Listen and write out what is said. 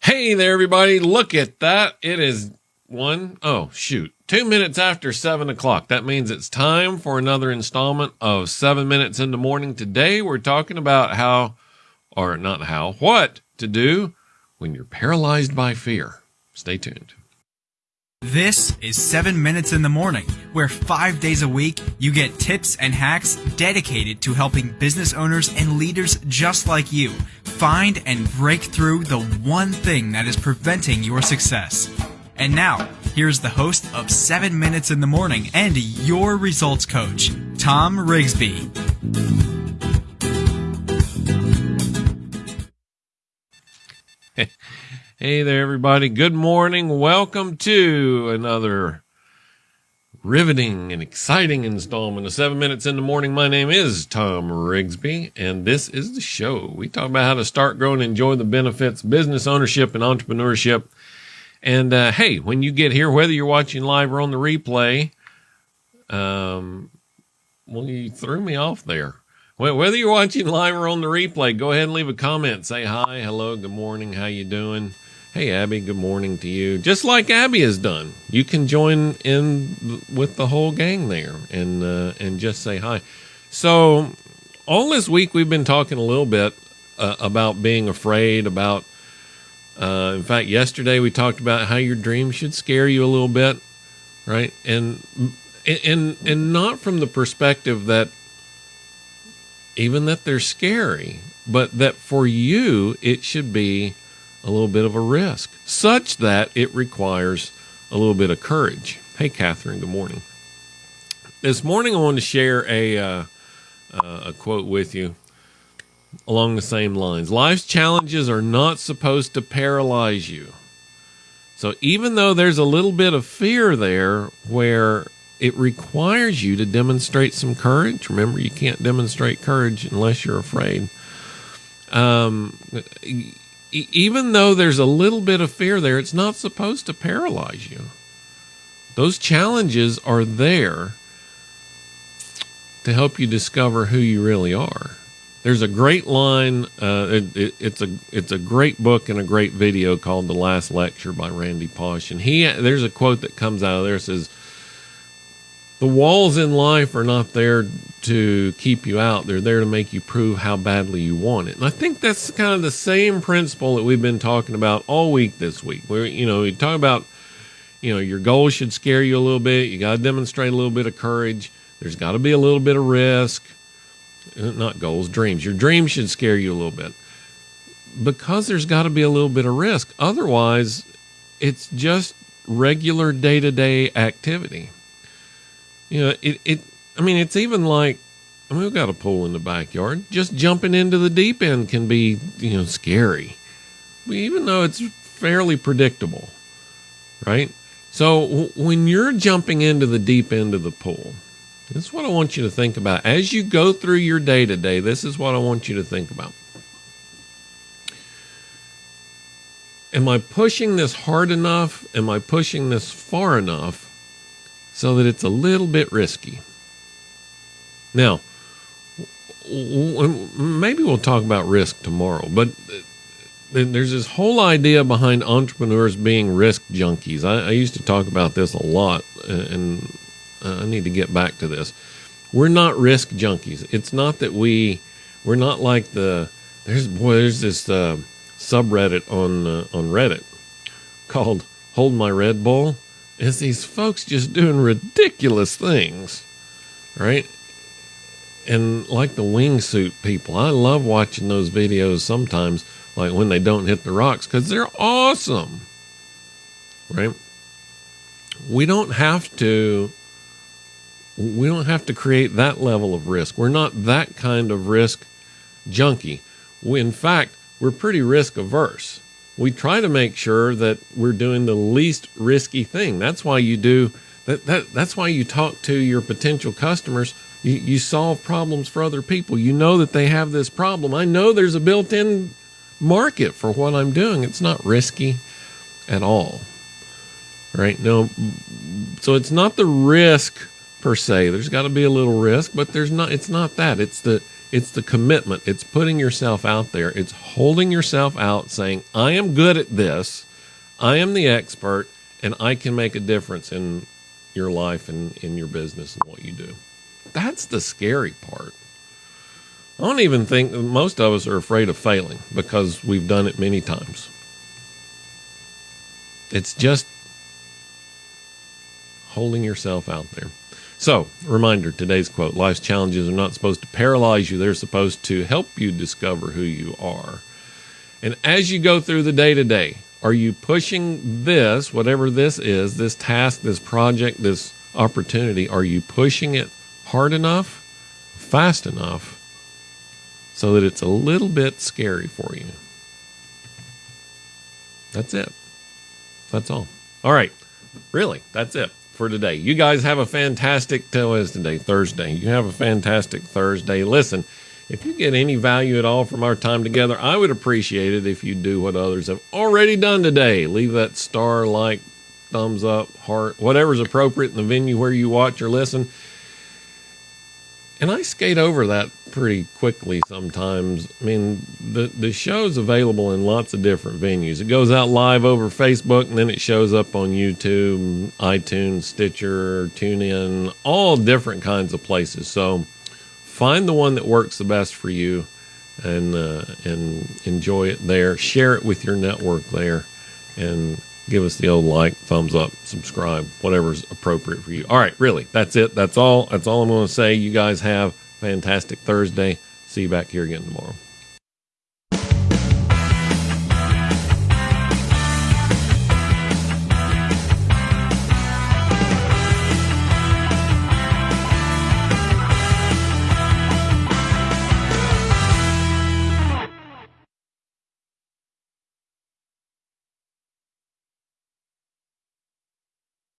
Hey there, everybody. Look at that. It is one, oh, shoot, two minutes after seven o'clock. That means it's time for another installment of seven minutes in the morning. Today, we're talking about how, or not how, what to do when you're paralyzed by fear. Stay tuned. This is 7 Minutes in the Morning, where five days a week you get tips and hacks dedicated to helping business owners and leaders just like you find and break through the one thing that is preventing your success. And now, here's the host of 7 Minutes in the Morning and your results coach, Tom Rigsby. Hey there, everybody. Good morning. Welcome to another riveting and exciting installment of Seven Minutes in the Morning. My name is Tom Rigsby, and this is the show. We talk about how to start, grow, and enjoy the benefits, business ownership, and entrepreneurship. And uh, hey, when you get here, whether you're watching live or on the replay, um, well, you threw me off there. Whether you're watching live or on the replay, go ahead and leave a comment. Say hi, hello, good morning, how you doing? Hey, Abby, good morning to you. Just like Abby has done, you can join in with the whole gang there and uh, and just say hi. So, all this week we've been talking a little bit uh, about being afraid. About, uh, in fact, yesterday we talked about how your dreams should scare you a little bit, right? And and and not from the perspective that even that they're scary, but that for you it should be a little bit of a risk, such that it requires a little bit of courage. Hey, Catherine, good morning. This morning, I want to share a, uh, uh, a quote with you along the same lines. Life's challenges are not supposed to paralyze you. So, even though there's a little bit of fear there where it requires you to demonstrate some courage, remember, you can't demonstrate courage unless you're afraid. Um, even though there's a little bit of fear there, it's not supposed to paralyze you. Those challenges are there to help you discover who you really are. There's a great line. Uh, it, it, it's a it's a great book and a great video called "The Last Lecture" by Randy Pausch, and he there's a quote that comes out of there says, "The walls in life are not there to keep you out. They're there to make you prove how badly you want it. And I think that's kind of the same principle that we've been talking about all week this week. Where you know, we talk about you know, your goals should scare you a little bit. You got to demonstrate a little bit of courage. There's got to be a little bit of risk. Uh, not goals, dreams. Your dreams should scare you a little bit. Because there's got to be a little bit of risk. Otherwise, it's just regular day-to-day activity. You know, it it I mean, it's even like, I mean, we've got a pool in the backyard. Just jumping into the deep end can be, you know, scary, even though it's fairly predictable, right? So when you're jumping into the deep end of the pool, this is what I want you to think about. As you go through your day to day, this is what I want you to think about. Am I pushing this hard enough? Am I pushing this far enough so that it's a little bit risky? Now, maybe we'll talk about risk tomorrow, but there's this whole idea behind entrepreneurs being risk junkies. I, I used to talk about this a lot, and I need to get back to this. We're not risk junkies. It's not that we we're not like the there's boy there's this uh, subreddit on uh, on Reddit called "Hold My Red Bull." It's these folks just doing ridiculous things, right? and like the wingsuit people, I love watching those videos sometimes, like when they don't hit the rocks, because they're awesome. Right? We don't have to. We don't have to create that level of risk. We're not that kind of risk junkie. We, in fact, we're pretty risk averse. We try to make sure that we're doing the least risky thing. That's why you do that, that that's why you talk to your potential customers you, you solve problems for other people. You know that they have this problem. I know there's a built in market for what I'm doing. It's not risky at all. Right? No, so it's not the risk per se. There's got to be a little risk, but there's not, it's not that. It's the, It's the commitment. It's putting yourself out there. It's holding yourself out saying, I am good at this. I am the expert and I can make a difference in your life and in your business and what you do. That's the scary part. I don't even think most of us are afraid of failing because we've done it many times. It's just holding yourself out there. So, reminder today's quote Life's challenges are not supposed to paralyze you, they're supposed to help you discover who you are. And as you go through the day to day, are you pushing this, whatever this is, this task, this project, this opportunity, are you pushing it hard enough, fast enough, so that it's a little bit scary for you? That's it. That's all. All right. Really, that's it for today. You guys have a fantastic, today? Thursday. You have a fantastic Thursday. Listen, if you get any value at all from our time together, I would appreciate it if you do what others have already done today. Leave that star, like, thumbs up, heart, whatever's appropriate in the venue where you watch or listen. And I skate over that pretty quickly sometimes. I mean, the the show's available in lots of different venues. It goes out live over Facebook and then it shows up on YouTube, iTunes, Stitcher, TuneIn, all different kinds of places. So find the one that works the best for you and uh, and enjoy it there. Share it with your network there and give us the old like, thumbs up, subscribe, whatever's appropriate for you. All right, really, that's it. That's all. That's all I'm going to say. You guys have fantastic Thursday. See you back here again tomorrow.